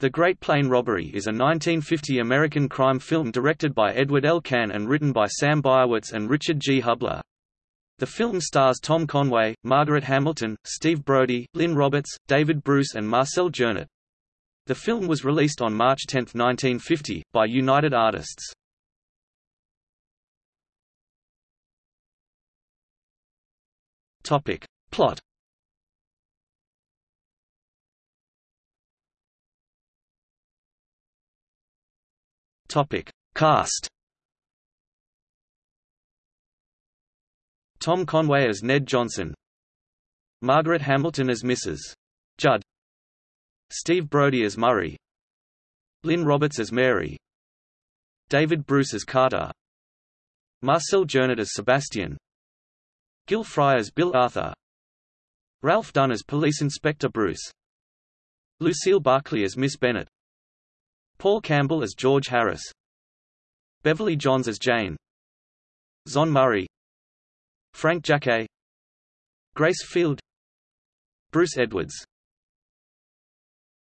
The Great Plane Robbery is a 1950 American crime film directed by Edward L. Cahn and written by Sam Baerwitz and Richard G. Hubler. The film stars Tom Conway, Margaret Hamilton, Steve Brodie, Lynne Roberts, David Bruce and Marcel Journet. The film was released on March 10, 1950, by United Artists. Plot Topic. Cast. Tom Conway as Ned Johnson. Margaret Hamilton as Mrs. Judd. Steve Brodie as Murray. Lynne Roberts as Mary. David Bruce as Carter. Marcel Journet as Sebastian. Gil Frye as Bill Arthur. Ralph Dunn as Police Inspector Bruce. Lucille Barkley as Miss Bennett Paul Campbell as George Harris. Beverly Jons as Jane. Zon Murray. Frank Jaquet. Grace Field. Bruce Edwards